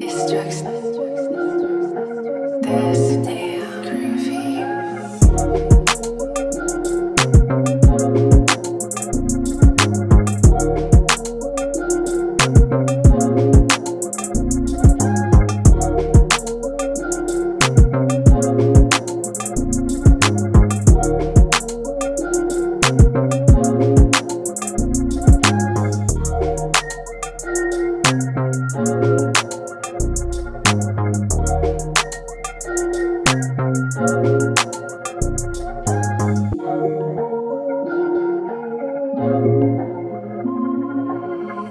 It's just this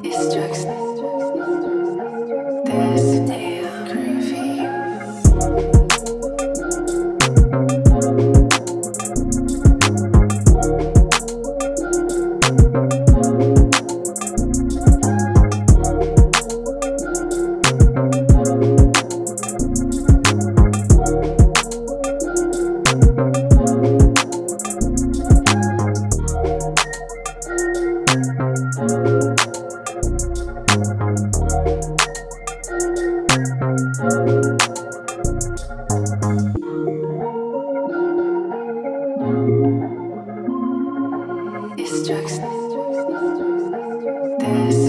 It's just this